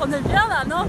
On est bien là, non?